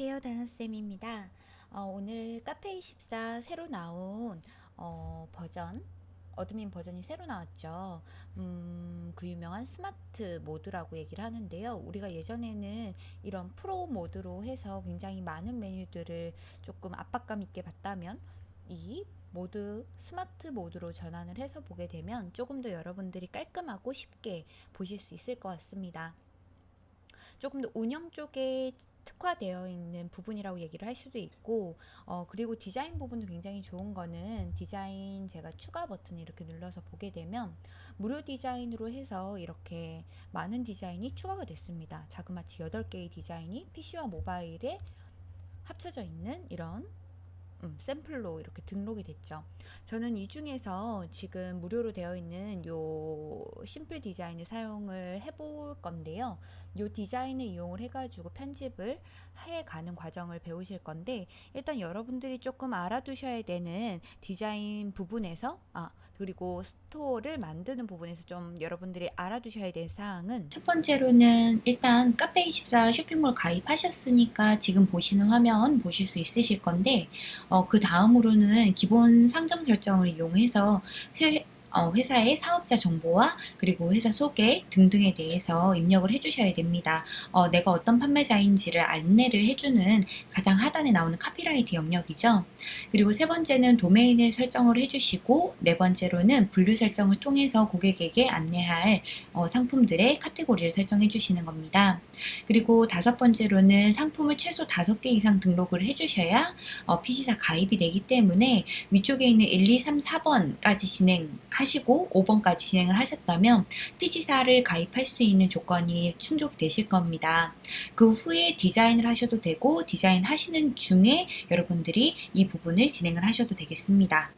안녕하세요 다나쌤입니다. 어, 오늘 카페24 새로 나온 어, 버전 admin 버전이 새로 나왔죠. 음, 그 유명한 smart mode라고 얘기를 하는데요. 우리가 예전에는 이런 pro mode로 해서 굉장히 많은 메뉴들을 조금 압박감 있게 봤다면 이 mode smart mode로 전환을 해서 보게 되면 조금 더 여러분들이 깔끔하고 쉽게 보실 수 있을 것 같습니다 조금 더 운영 쪽에 특화되어 있는 부분이라고 얘기를 할 수도 있고 어, 그리고 디자인 부분도 굉장히 좋은 거는 디자인 제가 추가 버튼을 이렇게 눌러서 보게 되면 무료 디자인으로 해서 이렇게 많은 디자인이 추가가 됐습니다. 자그마치 8개의 디자인이 PC와 모바일에 합쳐져 있는 이런 음, 샘플로 이렇게 등록이 됐죠. 저는 이 중에서 지금 무료로 되어 있는 요 심플 디자인을 사용을 해볼 건데요. 요 디자인을 이용을 해가지고 편집을 해가는 과정을 배우실 건데 일단 여러분들이 조금 알아두셔야 되는 디자인 부분에서 아 그리고 store를 만드는 부분에서 좀 여러분들이 알아두셔야 될 사항은? 첫 번째로는 일단 카페24 쇼핑몰 가입하셨으니까 지금 보시는 화면 보실 수 있으실 건데 어, 그 다음으로는 기본 상점 설정을 이용해서 어, 회사의 사업자 정보와 그리고 회사 소개 등등에 대해서 입력을 해주셔야 됩니다. 어, 내가 어떤 판매자인지를 안내를 해주는 가장 하단에 나오는 카피라이트 영역이죠. 그리고 세 번째는 도메인을 설정을 해주시고 네 번째로는 분류 설정을 통해서 고객에게 안내할 어, 상품들의 카테고리를 설정해 주시는 겁니다. 그리고 다섯 번째로는 상품을 최소 다섯 개 이상 등록을 해주셔야 어, PC사 가입이 되기 때문에 위쪽에 있는 1, 2, 3, 4번까지 진행 하시 고 5번까지 진행을 하셨다면 PG사를 가입할 수 있는 조건이 충족되실 겁니다. 그 후에 디자인을 하셔도 되고 디자인 하시는 중에 여러분들이 이 부분을 진행을 하셔도 되겠습니다.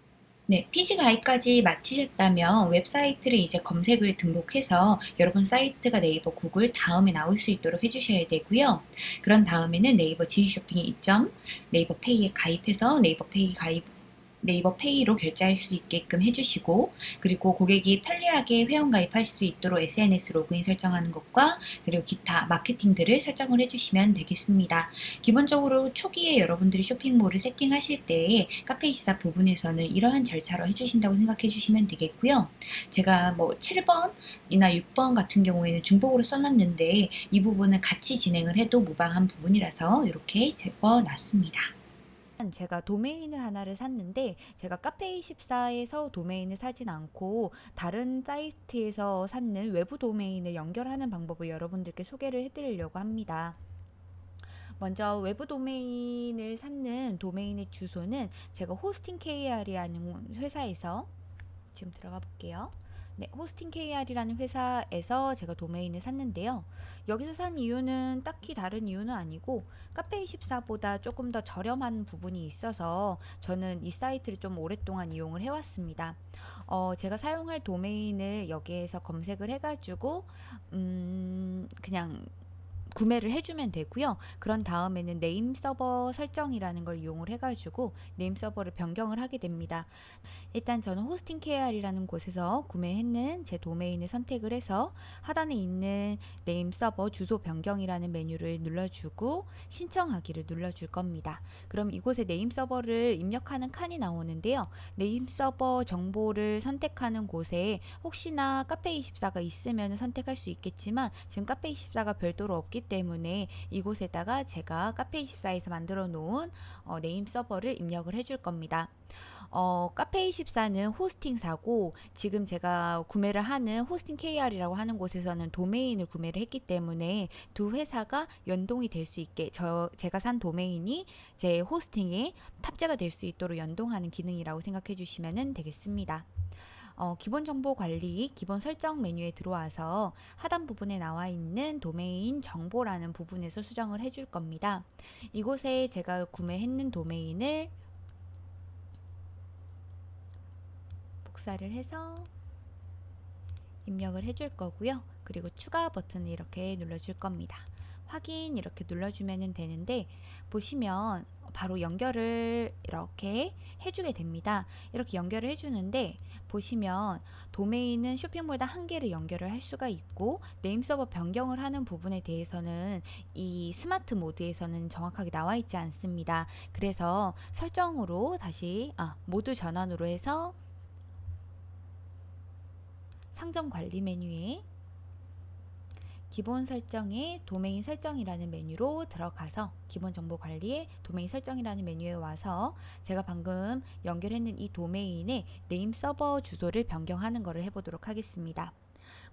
네, PG 가입까지 마치셨다면 웹사이트를 이제 검색을 등록해서 여러분 사이트가 네이버, 구글 다음에 나올 수 있도록 해주셔야 되고요. 그런 다음에는 네이버 지식쇼핑에 입점, 네이버 페이에 가입해서 네이버 페이 가입 네이버 페이로 결제할 수 있게끔 해주시고 그리고 고객이 편리하게 회원가입할 수 있도록 SNS 로그인 설정하는 것과 그리고 기타 마케팅들을 설정을 해주시면 되겠습니다. 기본적으로 초기에 여러분들이 쇼핑몰을 세팅하실 때 카페24 부분에서는 이러한 절차로 해주신다고 생각해 주시면 되겠고요. 제가 뭐 7번이나 6번 같은 경우에는 중복으로 써놨는데 이 부분은 같이 진행을 해도 무방한 부분이라서 이렇게 적어놨습니다. 제가 도메인을 하나를 샀는데 제가 카페24에서 도메인을 사진 않고 다른 사이트에서 샀는 외부 도메인을 연결하는 방법을 여러분들께 소개를 해드리려고 합니다. 먼저 외부 도메인을 샀는 도메인의 주소는 제가 호스팅 KR이라는 회사에서 지금 들어가 볼게요. 네, 호스팅 KR이라는 회사에서 제가 도메인을 샀는데요. 여기서 산 이유는 딱히 다른 이유는 아니고 카페24보다 조금 더 저렴한 부분이 있어서 저는 이 사이트를 좀 오랫동안 이용을 해왔습니다. 어, 제가 사용할 도메인을 여기에서 검색을 해가지고 음, 그냥 구매를 해주면 되고요. 그런 다음에는 네임 서버 설정이라는 걸 이용을 해가지고 네임 서버를 변경을 하게 됩니다. 일단 저는 호스팅 KR이라는 곳에서 구매했는 제 도메인을 선택을 해서 하단에 있는 네임 서버 주소 변경이라는 메뉴를 눌러주고 신청하기를 눌러줄 겁니다. 그럼 이곳에 네임 서버를 입력하는 칸이 나오는데요. 네임 서버 정보를 선택하는 곳에 혹시나 카페24가 있으면 선택할 수 있겠지만 지금 카페24가 별도로 없기 없기 때문에 이곳에다가 제가 카페24에서 만들어 놓은 어, 네임 서버를 입력을 해줄 겁니다. 어, 카페24는 호스팅사고 지금 제가 구매를 하는 호스팅 KR이라고 하는 곳에서는 도메인을 구매를 했기 때문에 두 회사가 연동이 될 수 있게 저 제가 산 도메인이 제 호스팅에 탑재가 될 수 있도록 연동하는 기능이라고 생각해 주시면 되겠습니다. 어, 기본 정보 관리 기본 설정 메뉴에 들어와서 하단 부분에 나와 있는 도메인 정보라는 부분에서 수정을 해줄 겁니다. 이곳에 제가 구매했는 도메인을 복사를 해서 입력을 해줄 거고요. 그리고 추가 버튼을 이렇게 눌러줄 겁니다. 확인 이렇게 눌러주면 되는데 보시면 바로 연결을 이렇게 해주게 됩니다. 이렇게 연결을 해주는데 보시면 도메인은 쇼핑몰당 한 개를 연결을 할 수가 있고 네임 서버 변경을 하는 부분에 대해서는 이 스마트 모드에서는 정확하게 나와 있지 않습니다. 그래서 설정으로 다시 아, 모드 전환으로 해서 상점 관리 메뉴에 기본 설정에 도메인 설정이라는 메뉴로 들어가서 기본 정보 관리에 도메인 설정이라는 메뉴에 와서 제가 방금 연결했는 이 도메인의 네임 서버 주소를 변경하는 것을 해보도록 하겠습니다.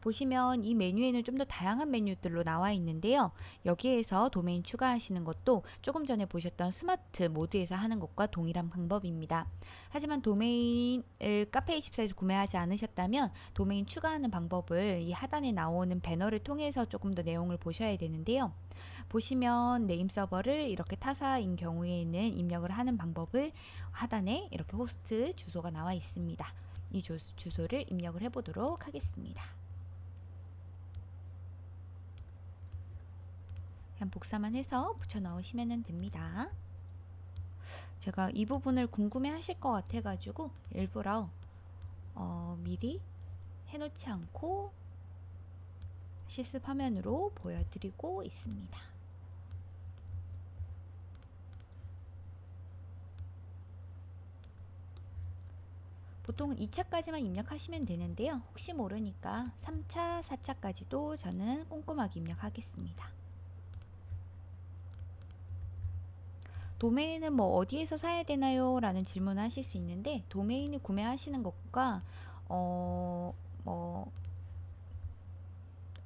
보시면 이 메뉴에는 좀 더 다양한 메뉴들로 나와 있는데요. 여기에서 도메인 추가하시는 것도 조금 전에 보셨던 스마트 모드에서 하는 것과 동일한 방법입니다. 하지만 도메인을 카페24에서 구매하지 않으셨다면 도메인 추가하는 방법을 이 하단에 나오는 배너를 통해서 조금 더 내용을 보셔야 되는데요. 보시면 네임 서버를 이렇게 타사인 경우에는 입력을 하는 방법을 하단에 이렇게 호스트 주소가 나와 있습니다. 이 주, 주소를 입력을 해보도록 하겠습니다. 그냥 복사만 해서 붙여 넣으시면 됩니다. 제가 이 부분을 궁금해 하실 것 같아 가지고 일부러 어, 미리 해놓지 않고 실습 화면으로 보여드리고 있습니다. 보통 2차까지만 입력하시면 되는데요. 혹시 모르니까 3차, 4차까지도 저는 꼼꼼하게 입력하겠습니다. 도메인을 뭐 어디에서 사야 되나요? 라는 질문을 하실 수 있는데 도메인을 구매하시는 것과 어 뭐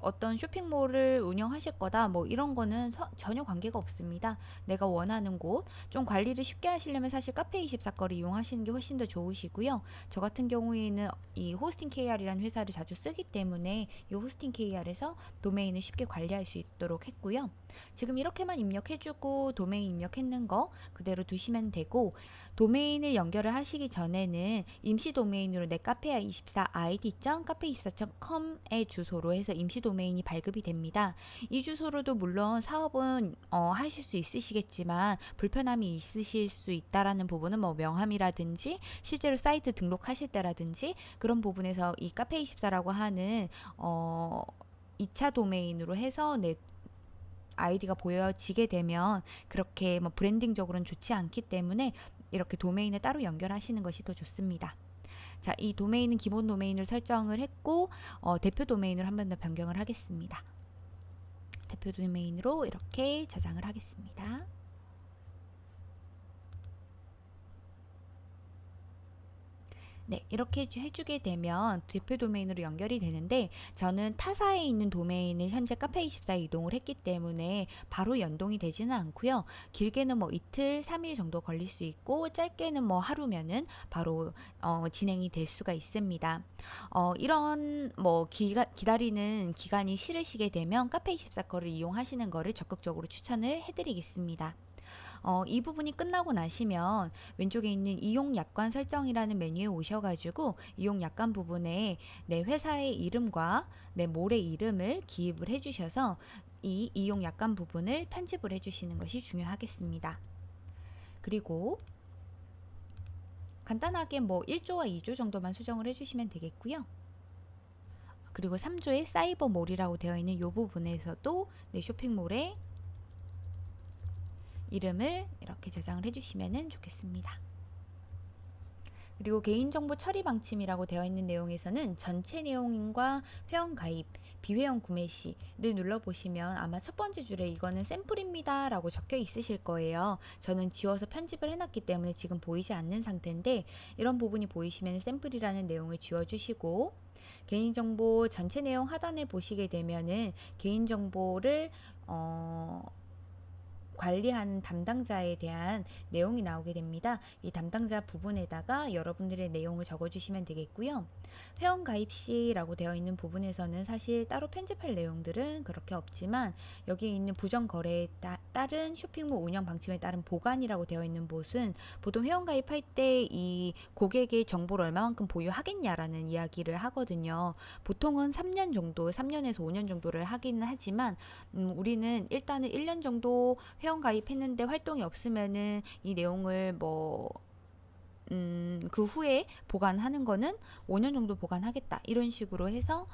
어떤 쇼핑몰을 운영하실 거다 뭐 이런 거는 서, 전혀 관계가 없습니다. 내가 원하는 곳 좀 관리를 쉽게 하시려면 사실 카페24 거를 이용하시는 게 훨씬 더 좋으시고요. 저 같은 경우에는 이 호스팅 KR이라는 회사를 자주 쓰기 때문에 이 호스팅 KR에서 도메인을 쉽게 관리할 수 있도록 했고요. 지금 이렇게만 입력해주고 도메인 입력했는 거 그대로 두시면 되고 도메인을 연결을 하시기 전에는 임시 도메인으로 내 카페야24 id.카페24.com의 주소로 해서 임시 도메인이 발급이 됩니다. 이 주소로도 물론 사업은 어, 하실 수 있으시겠지만 불편함이 있으실 수 있다라는 부분은 뭐 명함이라든지 실제로 사이트 등록하실 때라든지 그런 부분에서 이 카페24라고 하는 어 2차 도메인으로 해서 내 아이디가 보여지게 되면 그렇게 뭐 브랜딩적으로는 좋지 않기 때문에 이렇게 도메인을 따로 연결하시는 것이 더 좋습니다. 자, 이 도메인은 기본 도메인을 설정을 했고 어, 대표 도메인으로 한번 더 변경을 하겠습니다. 대표 도메인으로 이렇게 저장을 하겠습니다. 네, 이렇게 해주게 되면 대표 도메인으로 연결이 되는데 저는 타사에 있는 도메인을 현재 카페24에 이동을 했기 때문에 바로 연동이 되지는 않고요. 길게는 뭐 이틀, 3일 정도 걸릴 수 있고 짧게는 뭐 하루면은 바로 어, 진행이 될 수가 있습니다. 어, 이런 뭐 기가, 기다리는 기간이 싫으시게 되면 카페24 거를 이용하시는 거를 적극적으로 추천을 해드리겠습니다. 어, 이 부분이 끝나고 나시면 왼쪽에 있는 이용 약관 설정이라는 메뉴에 오셔가지고 이용 약관 부분에 내 회사의 이름과 내 몰의 이름을 기입을 해주셔서 이 이용 약관 부분을 편집을 해주시는 것이 중요하겠습니다. 그리고 간단하게 뭐 1조와 2조 정도만 수정을 해주시면 되겠고요. 그리고 3조의 사이버몰이라고 되어 있는 이 부분에서도 내 쇼핑몰에 이름을 이렇게 저장을 해주시면 좋겠습니다. 그리고 개인정보 처리 방침이라고 되어 있는 내용에서는 전체 내용인과 회원 가입, 비회원 구매 시를 눌러보시면 아마 첫 번째 줄에 이거는 샘플입니다 라고 적혀 있으실 거예요. 저는 지워서 편집을 해놨기 때문에 지금 보이지 않는 상태인데 이런 부분이 보이시면 샘플이라는 내용을 지워주시고 개인정보 전체 내용 하단에 보시게 되면은 개인정보를 어 관리하는 담당자에 대한 내용이 나오게 됩니다. 이 담당자 부분에다가 여러분들의 내용을 적어주시면 되겠고요. 회원 가입 시라고 되어 있는 부분에서는 사실 따로 편집할 내용들은 그렇게 없지만 여기에 있는 부정 거래에 따, 따른 쇼핑몰 운영 방침에 따른 보관이라고 되어 있는 곳은 보통 회원 가입할 때 이 고객의 정보를 얼마만큼 보유하겠냐라는 이야기를 하거든요. 보통은 3년 정도, 3년에서 5년 정도를 하기는 하지만 음, 우리는 일단은 1년 정도 회원 가입했는데 활동이 없으면은 이 내용을 뭐 음, 그 후에 보관하는 거는 5년 정도 보관하겠다. 이런 식으로 해서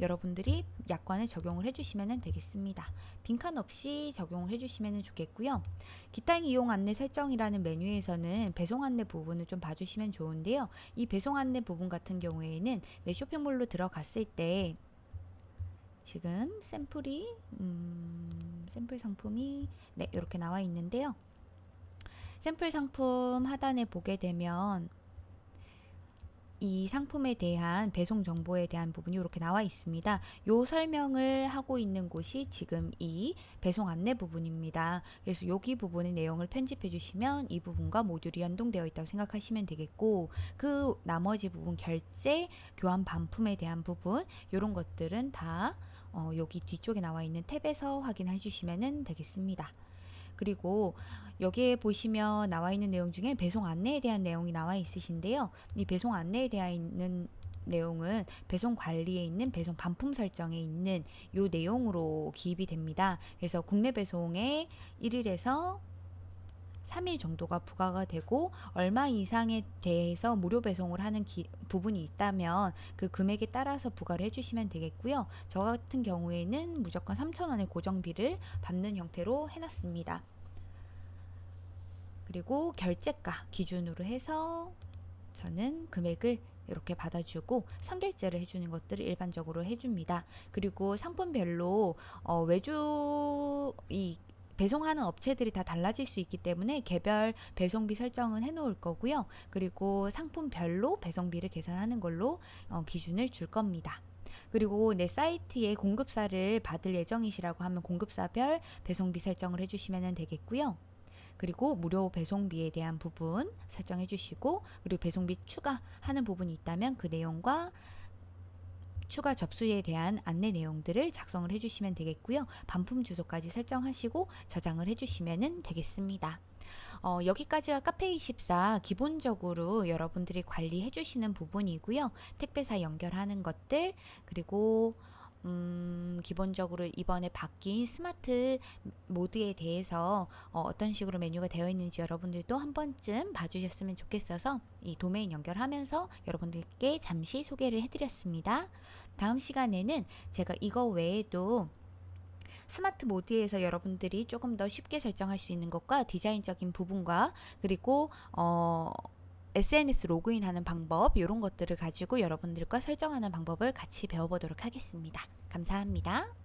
여러분들이 약관을 적용을 해주시면 되겠습니다. 빈칸 없이 적용을 해주시면 좋겠고요. 기타 이용 안내 설정이라는 메뉴에서는 배송 안내 부분을 좀 봐주시면 좋은데요. 이 배송 안내 부분 같은 경우에는 내 쇼핑몰로 들어갔을 때 지금 샘플이 음, 샘플 상품이 네 이렇게 나와 있는데요. 샘플 상품 하단에 보게 되면 이 상품에 대한 배송 정보에 대한 부분이 이렇게 나와 있습니다. 요 설명을 하고 있는 곳이 지금 이 배송 안내 부분입니다. 그래서 여기 부분의 내용을 편집해 주시면 이 부분과 모듈이 연동되어 있다고 생각하시면 되겠고 그 나머지 부분 결제, 교환 반품에 대한 부분 이런 것들은 다 어, 여기 뒤쪽에 나와 있는 탭에서 확인해 주시면 되겠습니다. 그리고 여기에 보시면 나와 있는 내용 중에 배송 안내에 대한 내용이 나와 있으신데요. 이 배송 안내에 대한 있는 내용은 배송 관리에 있는 배송 반품 설정에 있는 요 내용으로 기입이 됩니다. 그래서 국내 배송에 1일에서 3일 정도가 부과가 되고 얼마 이상에 대해서 무료 배송을 하는 기, 부분이 있다면 그 금액에 따라서 부과를 해주시면 되겠고요. 저 같은 경우에는 무조건 3,000원의 고정비를 받는 형태로 해놨습니다. 그리고 결제가 기준으로 해서 저는 금액을 이렇게 받아주고 선결제를 해주는 것들을 일반적으로 해줍니다. 그리고 상품별로 어, 외주 이 배송하는 업체들이 다 달라질 수 있기 때문에 개별 배송비 설정은 해놓을 거고요. 그리고 상품별로 배송비를 계산하는 걸로 어, 기준을 줄 겁니다. 그리고 내 사이트에 공급사를 받을 예정이시라고 하면 공급사별 배송비 설정을 해주시면 되겠고요. 그리고 무료 배송비에 대한 부분 설정해 주시고 그리고 배송비 추가하는 부분이 있다면 그 내용과 추가 접수에 대한 안내 내용들을 작성을 해주시면 되겠고요. 반품 주소까지 설정하시고 저장을 해주시면 되겠습니다. 어, 여기까지가 카페24 기본적으로 여러분들이 관리해 주시는 부분이고요. 택배사 연결하는 것들 그리고 음, 기본적으로 이번에 바뀐 스마트 모드에 대해서 어, 떤 식으로 메뉴가 되어 있는지 여러분들도 한 번쯤 봐주셨으면 좋겠어서 이 도메인 연결하면서 여러분들께 잠시 소개를 해드렸습니다. 다음 시간에는 제가 이거 외에도 스마트 모드에서 여러분들이 조금 더 쉽게 설정할 수 있는 것과 디자인적인 부분과 그리고 어, SNS 로그인하는 방법 이런 것들을 가지고 여러분들과 설정하는 방법을 같이 배워보도록 하겠습니다. 감사합니다.